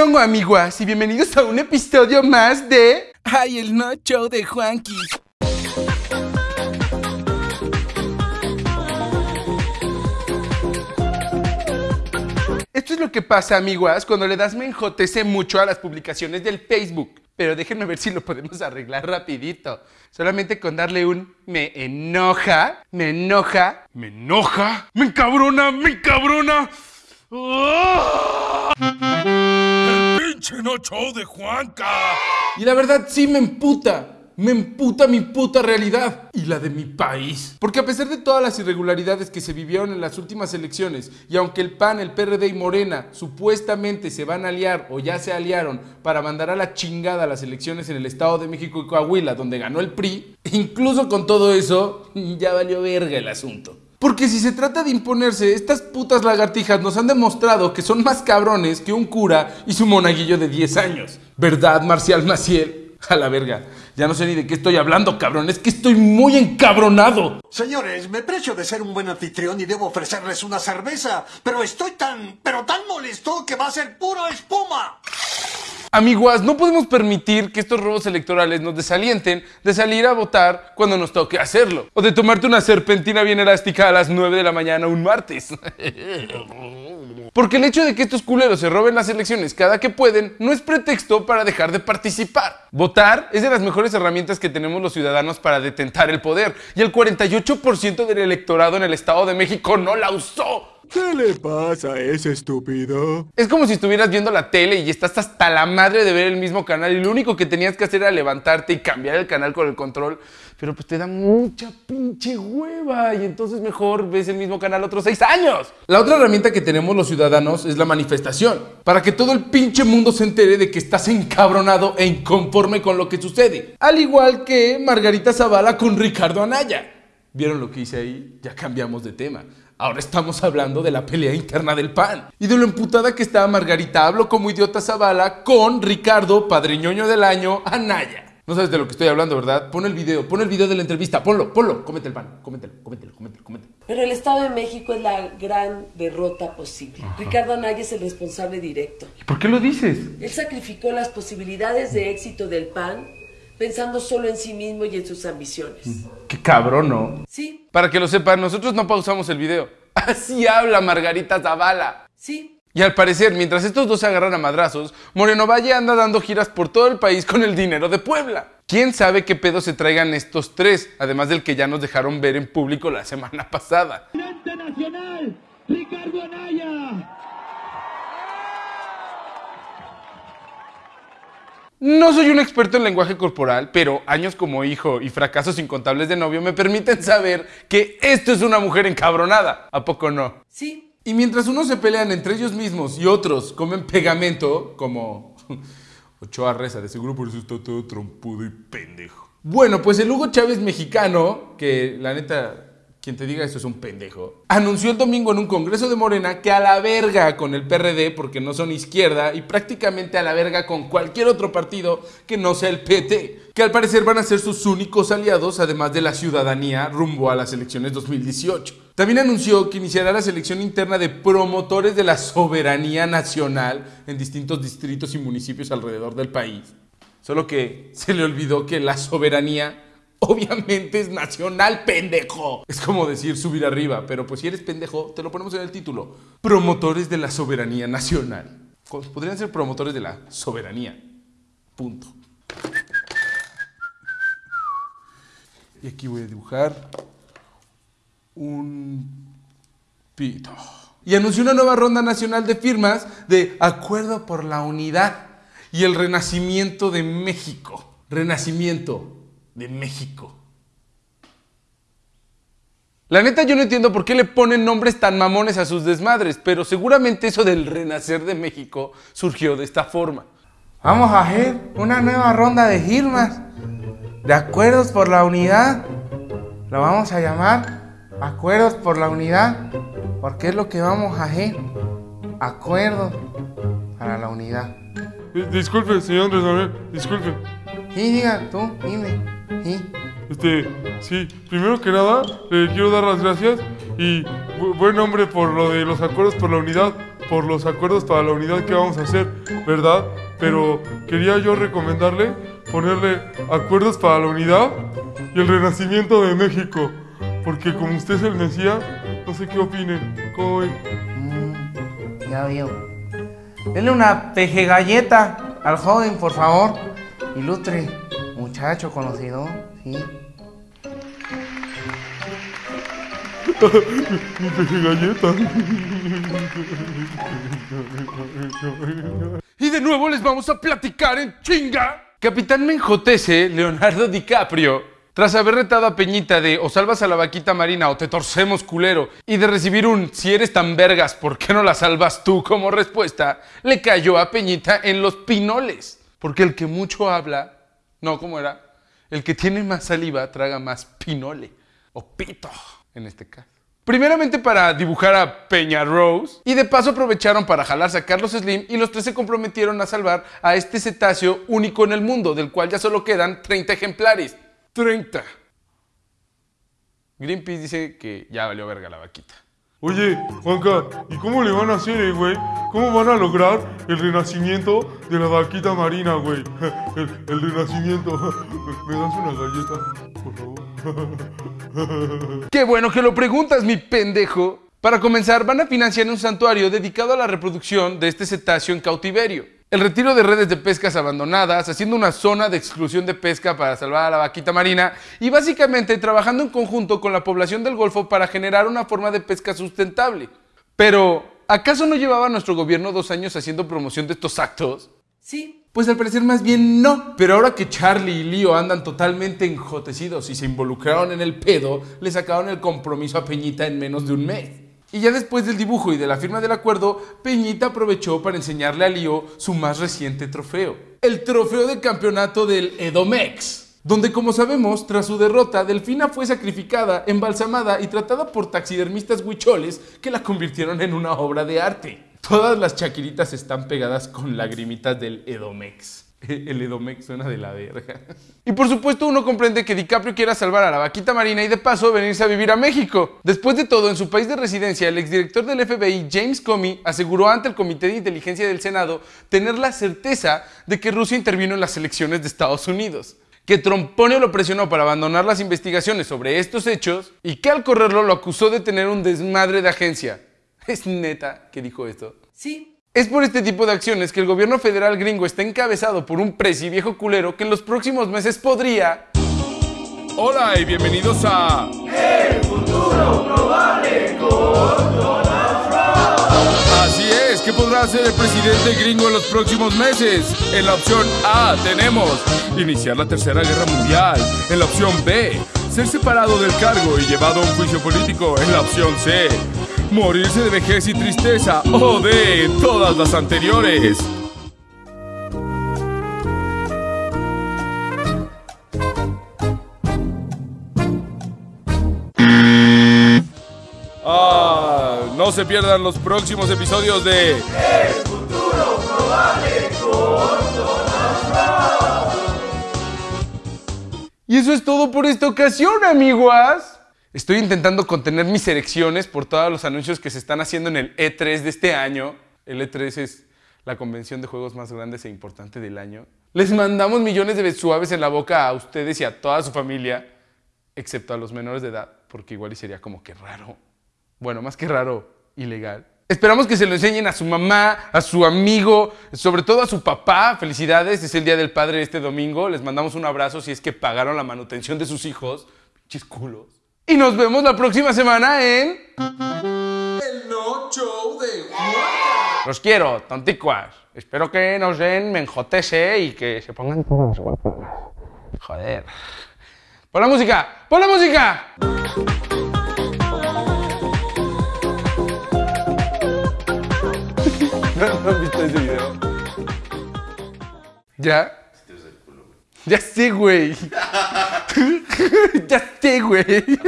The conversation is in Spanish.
amiguas, y bienvenidos a un episodio más de... ¡Ay, el no show de Juanqui! Esto es lo que pasa, amiguas, cuando le das menjotece mucho a las publicaciones del Facebook. Pero déjenme ver si lo podemos arreglar rapidito. Solamente con darle un me enoja, me enoja, me enoja, me encabrona, me encabrona. ¡Ah! ¡El pinche no show de Juanca! Y la verdad sí me emputa. Me emputa mi puta realidad y la de mi país. Porque a pesar de todas las irregularidades que se vivieron en las últimas elecciones, y aunque el PAN, el PRD y Morena supuestamente se van a aliar o ya se aliaron para mandar a la chingada las elecciones en el Estado de México y Coahuila, donde ganó el PRI, incluso con todo eso, ya valió verga el asunto. Porque si se trata de imponerse, estas putas lagartijas nos han demostrado que son más cabrones que un cura y su monaguillo de 10 años. ¿Verdad, Marcial Maciel? A la verga. Ya no sé ni de qué estoy hablando, cabrón. Es que estoy muy encabronado. Señores, me precio de ser un buen anfitrión y debo ofrecerles una cerveza, pero estoy tan, pero tan molesto que va a ser pura espuma. Amiguas, no podemos permitir que estos robos electorales nos desalienten de salir a votar cuando nos toque hacerlo. O de tomarte una serpentina bien elástica a las 9 de la mañana un martes. Porque el hecho de que estos culeros se roben las elecciones cada que pueden no es pretexto para dejar de participar. Votar es de las mejores herramientas que tenemos los ciudadanos para detentar el poder y el 48% del electorado en el Estado de México no la usó. ¿Qué le pasa a ese estúpido? Es como si estuvieras viendo la tele y estás hasta la madre de ver el mismo canal y lo único que tenías que hacer era levantarte y cambiar el canal con el control, pero pues te da mucha pinche hueva y entonces mejor ves el mismo canal otros seis años. La otra herramienta que tenemos los ciudadanos es la manifestación, para que todo el pinche mundo se entere de que estás encabronado e inconforme con lo que sucede. Al igual que Margarita Zavala con Ricardo Anaya. ¿Vieron lo que hice ahí? Ya cambiamos de tema. Ahora estamos hablando de la pelea interna del PAN y de lo emputada que estaba Margarita. Hablo como idiota Zavala con Ricardo, padriñoño del año, Anaya. No sabes de lo que estoy hablando, ¿verdad? Pon el video, pon el video de la entrevista, ponlo, ponlo, cómete el pan, cómetelo, cómetelo, cómetelo, cómetelo. Pero el Estado de México es la gran derrota posible. Ricardo Anaya es el responsable directo. ¿Y por qué lo dices? Él sacrificó las posibilidades de éxito del PAN pensando solo en sí mismo y en sus ambiciones. Qué cabrón, ¿no? Sí, Para que lo sepan, nosotros no pausamos el video. Así habla Margarita Zavala. sí. Y al parecer, mientras estos dos se agarran a madrazos, Moreno Valle anda dando giras por todo el país con el dinero de Puebla. ¿Quién sabe qué pedo se traigan estos tres? Además del que ya nos dejaron ver en público la semana pasada. presidente nacional, Ricardo Anaya. No soy un experto en lenguaje corporal, pero años como hijo y fracasos incontables de novio me permiten saber que esto es una mujer encabronada. ¿A poco no? Sí, Y mientras unos se pelean entre ellos mismos y otros comen pegamento, como Ochoa Reza, de seguro por eso está todo trompudo y pendejo. Bueno, pues el Hugo Chávez mexicano, que la neta, quien te diga eso es un pendejo, anunció el domingo en un congreso de Morena que a la verga con el PRD porque no son izquierda y prácticamente a la verga con cualquier otro partido que no sea el PT, que al parecer van a ser sus únicos aliados además de la ciudadanía rumbo a las elecciones 2018. También anunció que iniciará la selección interna de promotores de la soberanía nacional en distintos distritos y municipios alrededor del país. Solo que se le olvidó que la soberanía obviamente es nacional, pendejo. Es como decir subir arriba, pero pues si eres pendejo, te lo ponemos en el título. Promotores de la soberanía nacional. Podrían ser promotores de la soberanía. Punto. Y aquí voy a dibujar un pito. Y anunció una nueva ronda nacional de firmas de Acuerdo por la Unidad y el Renacimiento de México. Renacimiento de México. La neta yo no entiendo por qué le ponen nombres tan mamones a sus desmadres, pero seguramente eso del renacer de México surgió de esta forma. Vamos a hacer una nueva ronda de firmas, de acuerdos por la unidad. Lo vamos a llamar acuerdos por la unidad, porque es lo que vamos a hacer. Acuerdos para la unidad. Disculpe, señor Andrés Manuel, disculpe. Sí, diga tú, dime. Sí. Este, sí, primero que nada, le quiero dar las gracias y bu- buen nombre por lo de los acuerdos por la unidad, por los acuerdos para la unidad que vamos a hacer, ¿verdad? Pero quería yo recomendarle ponerle acuerdos para la unidad y el renacimiento de México. Porque como usted es el Mesías, no sé qué opinen. ¿Cómo ven? Mm, ya veo. Denle una peje galleta al joven, por favor. Ilustre muchacho conocido, ¿sí? Y de nuevo les vamos a platicar en chinga. Capitán Menjotese, Leonardo DiCaprio, tras haber retado a Peñita de o salvas a la vaquita marina o te torcemos culero y de recibir un si eres tan vergas, ¿por qué no la salvas tú? como respuesta, le cayó a Peñita en los pinoles. Porque el que mucho habla, no, ¿cómo era? El que tiene más saliva traga más pinole o pito en este caso. Primeramente para dibujar a Peña Rose y de paso aprovecharon para jalarse a Carlos Slim y los tres se comprometieron a salvar a este cetáceo único en el mundo, del cual ya solo quedan 30 ejemplares. 30. Greenpeace dice que ya valió verga la vaquita. Oye, Juanca, ¿y cómo le van a hacer, eh, güey? ¿Cómo van a lograr el renacimiento de la vaquita marina, güey? El, el renacimiento. ¿Me das una galleta, por favor? Qué bueno que lo preguntas, mi pendejo. Para comenzar, van a financiar un santuario dedicado a la reproducción de este cetáceo en cautiverio. El retiro de redes de pescas abandonadas, haciendo una zona de exclusión de pesca para salvar a la vaquita marina y básicamente trabajando en conjunto con la población del Golfo para generar una forma de pesca sustentable. Pero, ¿acaso no llevaba nuestro gobierno dos años haciendo promoción de estos actos? Sí, Pues al parecer más bien no. Pero ahora que Charlie y Leo andan totalmente enjotecidos y se involucraron en el pedo, le sacaron el compromiso a Peñita en menos de un mes. Y ya después del dibujo y de la firma del acuerdo, Peñita aprovechó para enseñarle a Leo su más reciente trofeo. El trofeo de campeonato del Edomex. Donde como sabemos, tras su derrota, Delfina fue sacrificada, embalsamada y tratada por taxidermistas huicholes que la convirtieron en una obra de arte. Todas las chaquiritas están pegadas con lagrimitas del Edomex. El Edomex suena de la verga. Y por supuesto uno comprende que DiCaprio quiera salvar a la vaquita marina y de paso venirse a vivir a México. Después de todo, en su país de residencia, el exdirector del FBI, James Comey, aseguró ante el Comité de Inteligencia del Senado tener la certeza de que Rusia intervino en las elecciones de Estados Unidos. Que Tromponio lo presionó para abandonar las investigaciones sobre estos hechos y que al correrlo lo acusó de tener un desmadre de agencia. ¿Es neta que dijo esto? sí. Es por este tipo de acciones que el gobierno federal gringo está encabezado por un presi viejo culero que en los próximos meses podría... Hola y bienvenidos a. Así es, ¿qué podrá hacer el presidente gringo en los próximos meses? En la opción A tenemos iniciar la tercera guerra mundial. En la opción B, ser separado del cargo y llevado a un juicio político. En la opción C, morirse de vejez y tristeza. O D, todas las anteriores. Ah, no se pierdan los próximos episodios de Y eso es todo por esta ocasión, amiguas. Estoy intentando contener mis erecciones por todos los anuncios que se están haciendo en el E3 de este año. El E3 es la convención de juegos más grandes e importante del año. Les mandamos millones de suaves en la boca a ustedes y a toda su familia, excepto a los menores de edad, porque igual y sería como que raro. Bueno, más que raro, ilegal. Esperamos que se lo enseñen a su mamá, a su amigo, sobre todo a su papá. Felicidades, es el Día del Padre este domingo. Les mandamos un abrazo si es que pagaron la manutención de sus hijos. Pinches culos. Y nos vemos la próxima semana en... El No Show de Los quiero, tonticuas. Espero que nos den menjotese y que se pongan todas guapas. Joder. ¡Pon la música! ¡Pon la música! ¿No han visto ese video? ¿Ya? Ya sé, güey. ya sé, güey.